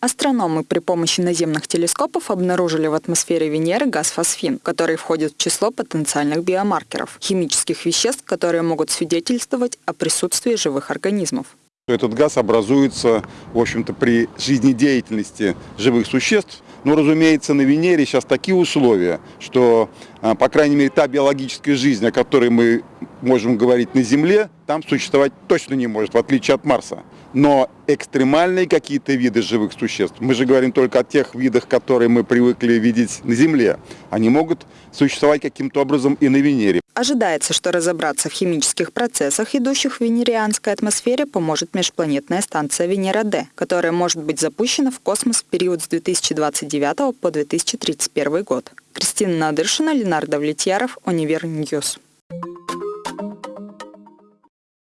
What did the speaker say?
Астрономы при помощи наземных телескопов обнаружили в атмосфере Венеры газ фосфин, который входит в число потенциальных биомаркеров – химических веществ, которые могут свидетельствовать о присутствии живых организмов. Этот газ образуется, в общем-то, при жизнедеятельности живых существ. Но, разумеется, на Венере сейчас такие условия, что, а, по крайней мере, та биологическая жизнь, о которой мы можем говорить на Земле, там существовать точно не может, в отличие от Марса. Но экстремальные какие-то виды живых существ, мы же говорим только о тех видах, которые мы привыкли видеть на Земле, они могут существовать каким-то образом и на Венере. Ожидается, что разобраться в химических процессах, идущих в венерианской атмосфере, поможет межпланетная станция Венера-Д, которая может быть запущена в космос в период с 2029 по 2031 год. Кристина Надыршина, Ленар Давлетьяров, UniverNews.